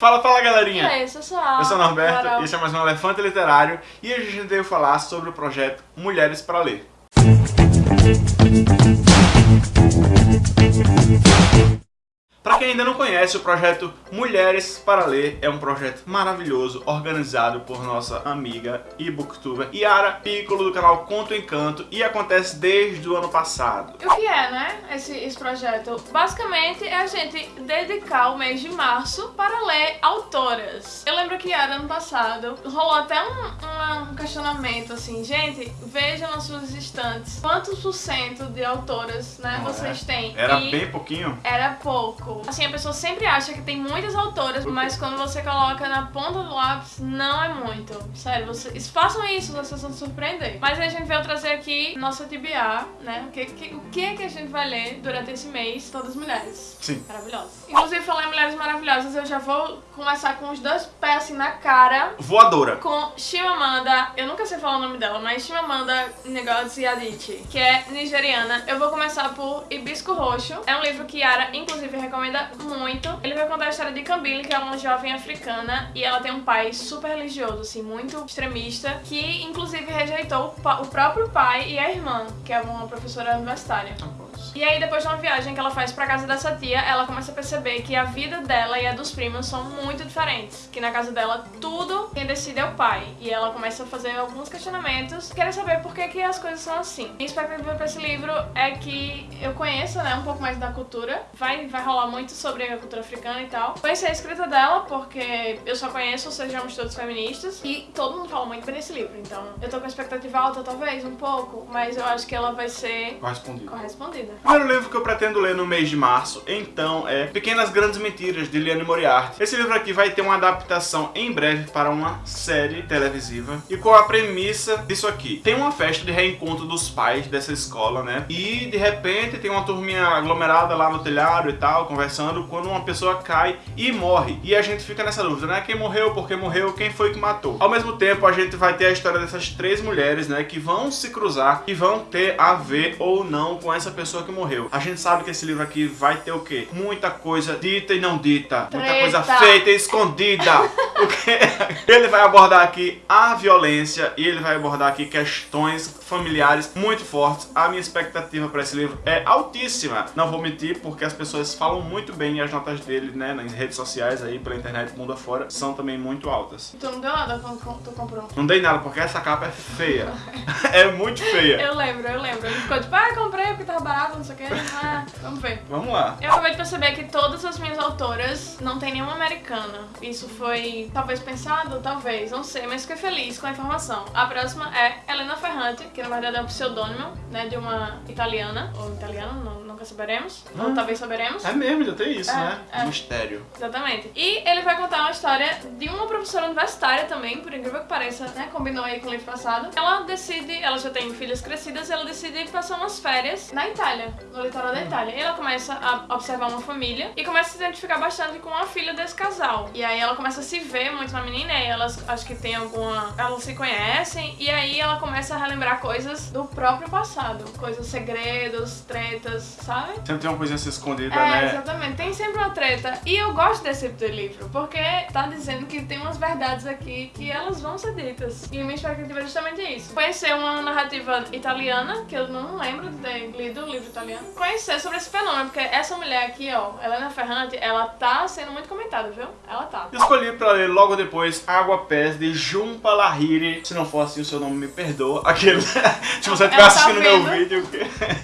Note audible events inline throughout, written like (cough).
Fala, fala galerinha! E aí, pessoal? Eu sou o Norberto, Carol. esse é mais um Elefante Literário e hoje a gente veio falar sobre o projeto Mulheres para Ler. Para quem ainda não conhece, o projeto Mulheres para Ler é um projeto maravilhoso, organizado por nossa amiga e booktuber Yara Piccolo do canal Conto Encanto e acontece desde o ano passado. E o que é, né, esse, esse projeto? Basicamente é a gente dedicar o mês de março para ler autoras. Eu lembro que era ano passado, rolou até um- um questionamento assim, gente, vejam nas suas estantes quantos por cento de autoras, né, Não vocês é? têm. Era E bem pouquinho? Era pouco. Assim, a pessoa sempre acha que tem muitas autoras, mas quando você coloca na ponta do lápis, não é muito. Sério, vocês façam isso, vocês vão se surpreender. Mas a gente veio trazer aqui nossa TBA, né? O que, que- o que é que a gente vai ler durante esse mês, todas mulheres. Sim. Maravilhosas. Inclusive, falar em mulheres maravilhosas, eu já vou começar com os dois pés assim na cara. Voadora. Com Chimamanda, eu nunca sei falar o nome dela, mas Chimamanda Ngozi Adichie, que é nigeriana. Eu vou começar por Hibisco Roxo. É um livro que Yara, inclusive, recomenda muito. Ele vai contar a história de Kambili, que é uma jovem africana, e ela tem um pai super religioso, assim, muito extremista, que inclusive rejeitou o, o próprio pai e a irmã, que é uma professora universitária. E aí, depois de uma viagem que ela faz pra casa dessa tia, ela começa a perceber que a vida dela e a dos primos são muito diferentes. Que na casa dela, tudo quem decide é o pai. E ela começa a fazer alguns questionamentos. Quero saber por que, que as coisas são assim. Minha expectativa pra esse livro é que eu conheça, né, um pouco mais da cultura. Vai, vai rolar muito sobre a cultura africana e tal. Conhecer a escrita dela, porque eu só conheço Sejamos Todos Feministas. E todo mundo fala muito bem desse livro. Então, eu tô com a expectativa alta, talvez, um pouco. Mas eu acho que ela vai ser Correspondido. correspondida. O primeiro livro que eu pretendo ler no mês de março, então, é Pequenas Grandes Mentiras, de Liane Moriarty. Esse livro aqui vai ter uma adaptação em breve para uma série televisiva. E qual a premissa disso aqui? Tem uma festa de reencontro dos pais dessa escola, né? E, de repente, tem uma turminha aglomerada lá no telhado e tal, conversando, quando uma pessoa cai e morre. E a gente fica nessa dúvida, né? Quem morreu, por que morreu, quem foi que matou. Ao mesmo tempo, a gente vai ter a história dessas três mulheres, né? Que vão se cruzar e vão ter a ver ou não com essa pessoa que morreu. A gente sabe que esse livro aqui vai ter o quê? Muita coisa dita e não dita. Muita Treta. coisa feita e escondida. (laughs) o quê? Ele vai abordar aqui a violência e ele vai abordar aqui questões familiares muito fortes. A minha expectativa para esse livro é altíssima. Não vou mentir, porque as pessoas falam muito bem e as notas dele, né, nas redes sociais aí, pela internet, mundo afora, são também muito altas. Tu não deu nada quando tu comprou. Não dei nada, porque essa capa é feia. (laughs) é muito feia. Eu lembro, eu lembro. Ele ficou tipo, ah, comprei porque tava barato, não sei o que. Ah, vamos ver. Vamos lá. Eu acabei de perceber que todas as minhas autoras não tem nenhuma americana. Isso foi talvez pensado, talvez, não sei, mas fiquei feliz com a informação. A próxima é Helena Ferrante, que na verdade é um pseudônimo, né, de uma italiana, ou italiana, não- nunca saberemos, ou Ah. talvez saberemos. É mesmo, já tem isso, É, né? é. Mistério. Exatamente. E ele vai contar uma história de uma professora universitária também, por incrível que pareça, né? Combinou aí com o livro passado. Ela decide, ela já tem filhas crescidas, e ela decide passar umas férias na Itália, no litoral da Itália. E ela começa a observar uma família e começa a se identificar bastante com a filha desse casal. E aí ela começa a se ver muito na menina e elas acho que tem alguma. Elas se conhecem e aí ela começa a relembrar coisas do próprio passado. Coisas, segredos, tretas, sabe? Sempre tem uma coisinha assim escondida, É, né? exatamente. Tem sempre uma treta. E eu gosto desse tipo de livro, porque tá dizendo que tem umas verdades aqui que elas vão ser ditas. E minha expectativa é justamente isso. Conhecer uma narrativa italiana, que eu não lembro de ter italiano. Conhecer sobre esse fenômeno, porque essa mulher aqui, ó, Helena Ferrante, ela tá sendo muito comentada, viu? Ela tá. Escolhi pra ler logo depois Água Pés de Jumpa Lahiri. Se não for assim, o seu nome me perdoa. Aquele. (laughs) Se você estiver tá assistindo meu vendo. vídeo.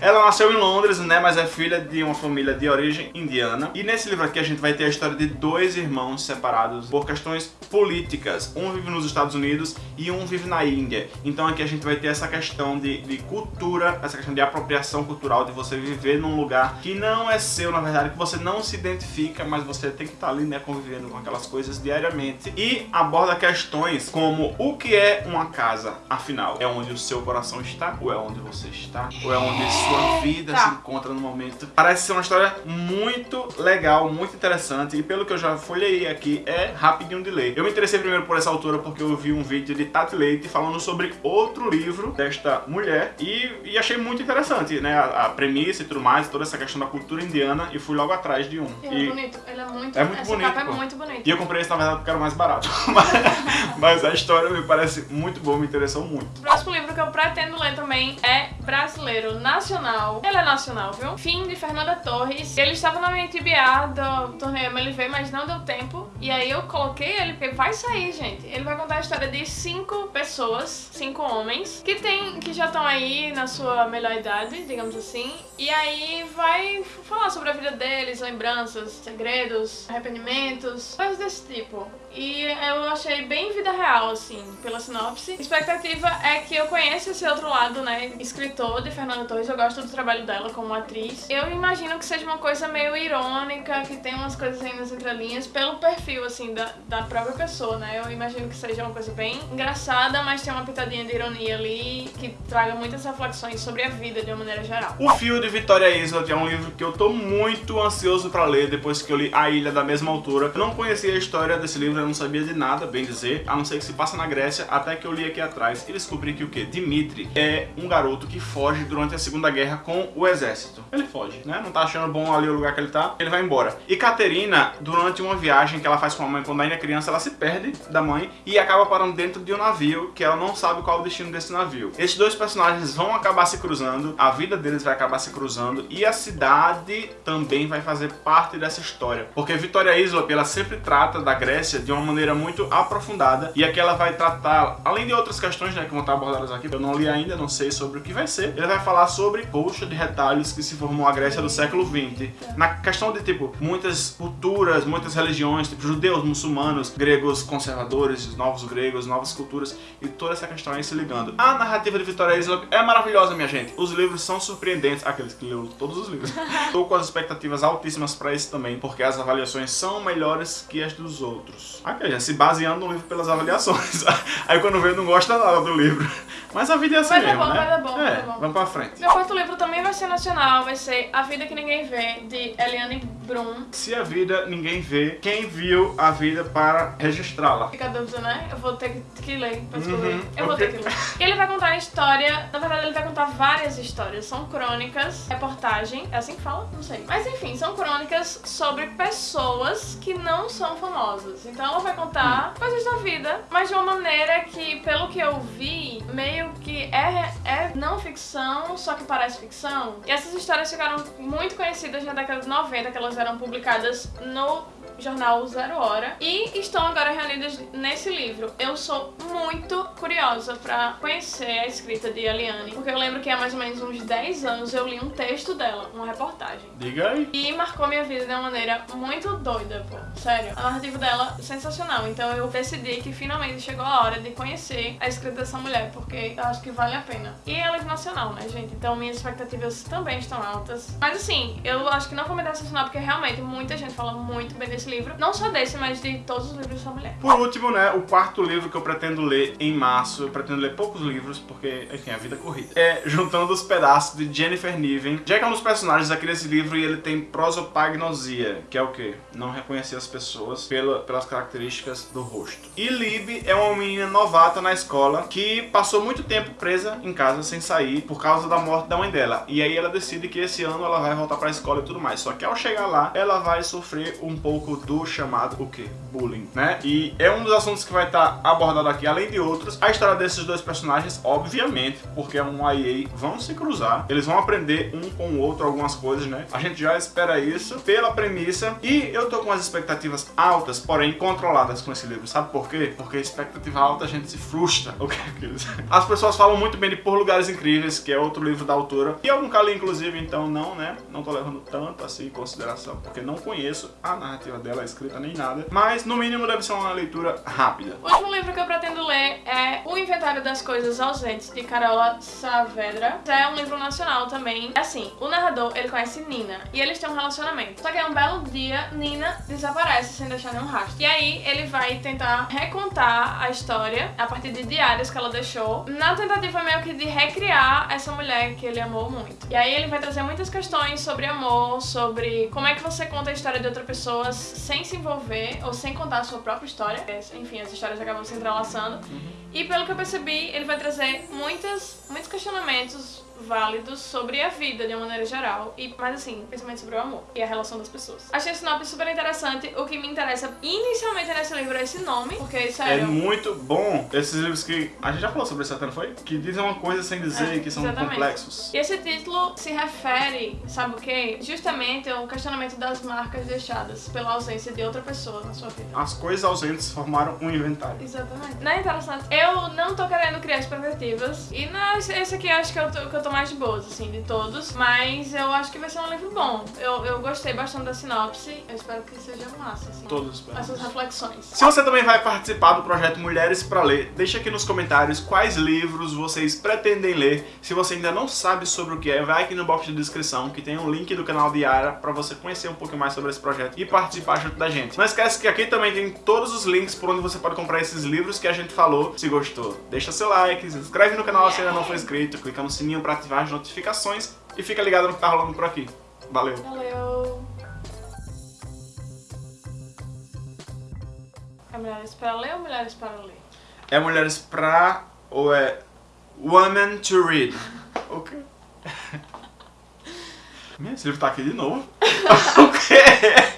Ela nasceu em Londres, né? Mas é filha de uma família de origem indiana. E nesse livro aqui a gente vai ter a história de dois irmãos separados por questões políticas. Um vive nos Estados Unidos e um vive na Índia. Então aqui a gente vai ter essa questão de, de cultura, essa questão de apropriação cultural, de você viver num lugar que não é seu, na verdade, que você não se identifica, mas você tem que estar ali, né, convivendo com aquelas coisas diariamente. E aborda questões como o que é uma casa, afinal, é onde o seu coração está, ou é onde você está, ou é onde sua vida Tá. se encontra no momento. Parece ser uma história muito legal, muito interessante, e pelo que eu já folhei aqui, é rapidinho de ler. Eu me interessei primeiro por essa autora porque eu vi um vídeo de Tati Leite falando sobre outro livro desta mulher, e, e achei muito interessante, né, a, a, premissa e tudo mais, toda essa questão da cultura indiana, e fui logo atrás de um. Ele é bonito, ele é muito, é muito essa bonito, capa é pô. muito bonita. E eu comprei esse, na verdade, porque era o mais barato. (laughs) mas, mas a história me parece muito boa, me interessou muito. O próximo livro que eu pretendo ler também é brasileiro nacional. Ele é nacional, viu? Fim de Fernanda Torres. Ele estava na minha TBA do torneio MLV, mas não deu tempo. E aí eu coloquei ele porque vai sair, gente. Ele vai contar a história de cinco pessoas, cinco homens, que tem, que já estão aí na sua melhor idade, digamos assim. E aí vai falar sobre a vida deles, lembranças, segredos, arrependimentos, coisas desse tipo. E eu achei bem vida real, assim, pela sinopse. A expectativa é que eu conheça esse outro lado, né, escritor de Fernanda Torres. Eu gosto do trabalho dela como atriz. Eu imagino que seja uma coisa meio irônica, que tem umas coisas aí nas entrelinhas, pelo perfil, assim, da, da própria pessoa, né. Eu imagino que seja uma coisa bem engraçada, mas tem uma pitadinha de ironia ali, que traga muitas reflexões sobre a vida de uma maneira geral. O Fio de Vitória Island é um livro que eu tô muito ansioso pra ler depois que eu li A Ilha da mesma altura. Eu não conhecia a história desse livro, eu não sabia de nada, bem dizer, a não ser que se passa na Grécia, até que eu li aqui atrás e descobri que o que? Dimitri é um garoto que foge durante a Segunda Guerra com o exército. Ele foge, né? Não tá achando bom ali o lugar que ele tá, ele vai embora. E Caterina, durante uma viagem que ela faz com a mãe quando ainda é criança, ela se perde da mãe e acaba parando dentro de um navio que ela não sabe qual é o destino desse navio. Esses dois personagens vão acabar se cruzando, a vida deles vai acabar se cruzando e a cidade também vai fazer parte dessa história. Porque Vitória Isla, ela sempre trata da Grécia de uma maneira muito aprofundada e aqui ela vai tratar, além de outras questões né, que vão estar abordadas aqui, eu não li ainda, não sei sobre o que vai ser, ele vai falar sobre colcha de retalhos que se formou a Grécia do século XX. Na questão de, tipo, muitas culturas, muitas religiões, tipo judeus, muçulmanos, gregos conservadores, novos gregos, novas culturas e toda essa questão aí se ligando. A narrativa de Vitória Isla é maravilhosa, minha gente. Os livros são surpreendentes, aqueles que leram todos os livros. (laughs) Tô com as expectativas altíssimas pra esse também, porque as avaliações são melhores que as dos outros. Aqui, gente, se baseando no livro pelas avaliações. (laughs) Aí quando vê, não gosta nada do livro. Mas a vida é assim dar mesmo, bom, né? vai dar bom, é, dar bom. vamos pra frente. Meu quarto livro também vai ser nacional, vai ser A Vida Que Ninguém Vê, de Eliane Brum. Se a vida ninguém vê, quem viu a vida para registrá-la? Fica a dúvida, né? Eu vou ter que- ler pra descobrir. Uhum, Eu vou ter que ler. Ele vai contar a história, na verdade ele vai contar várias histórias. São crônicas, reportagem, é assim que fala? Não sei. Mas enfim, são crônicas sobre pessoas que não são famosas. Então ela vai contar Hum. coisas da vida, mas de uma maneira que, pelo que eu vi, meio que é, é não ficção, só que parece ficção. E essas histórias ficaram muito conhecidas na década de 90, que elas eram publicadas no jornal Zero Hora e estão agora reunidas nesse livro. Eu sou muito curiosa pra conhecer a escrita de Eliane, porque eu lembro que há mais ou menos uns 10 anos eu li um texto dela, uma reportagem. Diga aí. E marcou minha vida de uma maneira muito doida, pô. Sério. A narrativa dela é sensacional. Então eu decidi que finalmente chegou a hora de conhecer a escrita dessa mulher, porque eu acho que vale a pena. E ela é nacional, né, gente? Então minhas expectativas também estão altas. Mas assim, eu acho que não vou me decepcionar, porque realmente muita gente fala muito bem desse livro. Não só desse, mas de todos os livros dessa mulher. Por último, né, o quarto livro que eu pretendo ler em março, eu pretendo ler poucos livros, porque, enfim, a vida é corrida. É Juntando os Pedaços, de Jennifer Niven. Jack é um dos personagens aqui desse livro e ele tem prosopagnosia, que é o quê? Não reconhecer as pessoas pela, pelas características do rosto. E Lib é uma menina novata na escola que passou muito tempo presa em casa sem sair por causa da morte da mãe dela. E aí ela decide que esse ano ela vai voltar pra escola e tudo mais. Só que ao chegar lá, ela vai sofrer um pouco do chamado o quê? Bullying, né? E é um dos assuntos que vai estar abordado aqui, além de outros. A história desses dois personagens, obviamente, porque é um IA, vão se cruzar. Eles vão aprender um com o outro algumas coisas, né? A gente já espera isso pela premissa. E eu tô com as expectativas altas, porém controladas com esse livro. Sabe por quê? Porque expectativa alta a gente se frustra. (laughs) O que é aquilo? As pessoas falam muito bem de Por Lugares Incríveis, que é outro livro da autora. E eu nunca li, inclusive, então não, né? Não tô levando tanto assim em consideração, porque não conheço a narrativa dela escrita nem nada, mas no mínimo deve ser uma leitura rápida. O último livro que eu pretendo ler é O Inventário das Coisas Ausentes, de Carola Saavedra. É um livro nacional também. Assim, o narrador, ele conhece Nina, e eles têm um relacionamento. Só que é um belo dia, Nina desaparece sem deixar nenhum rastro. E aí ele vai tentar recontar a história a partir de diários que ela deixou, na tentativa meio que de recriar essa mulher que ele amou muito. E aí ele vai trazer muitas questões sobre amor, sobre como é que você conta a história de outra pessoa sem se envolver ou sem contar a sua própria história. Enfim, as histórias acabam se entrelaçando. E pelo que eu percebi, ele vai trazer muitas, muitos questionamentos válidos sobre a vida de uma maneira geral e mais assim, principalmente sobre o amor e a relação das pessoas. Achei a sinopse super interessante. O que me interessa inicialmente nesse livro é esse nome, porque sério. É muito bom esses livros que a gente já falou sobre isso até, não foi? Que dizem uma coisa sem dizer, É, que são exatamente. complexos. E esse título se refere, sabe o quê? Justamente ao questionamento das marcas deixadas pela ausência de outra pessoa na sua vida. As coisas ausentes formaram um inventário. Exatamente. Não é interessante. Eu não tô querendo criar expectativas. E não, esse- aqui acho que eu, tô, que eu tô mais de boas, assim, de todos. Mas eu acho que vai ser um livro bom. Eu, eu gostei bastante da sinopse. Eu espero que seja massa, assim. Todos. Essas reflexões. Se você também vai participar do projeto Mulheres para Ler, deixa aqui nos comentários quais livros vocês pretendem ler. Se você ainda não sabe sobre o que é, vai aqui no box de descrição que tem um link do canal de Yara para você conhecer um pouco mais sobre esse projeto e participar junto da gente. Não esquece que aqui também tem todos os links por onde você pode comprar esses livros que a gente falou. Se gostou, deixa seu like, se inscreve no canal se ainda não for inscrito, clica no sininho para ativar as notificações e fica ligado no que tá rolando por aqui. Valeu! Valeu. É Mulheres para Ler ou Mulheres para Ler? É Mulheres pra ou é Women to Read? (laughs) O quê? (laughs) Meu, esse livro tá aqui de novo. (laughs) o quê?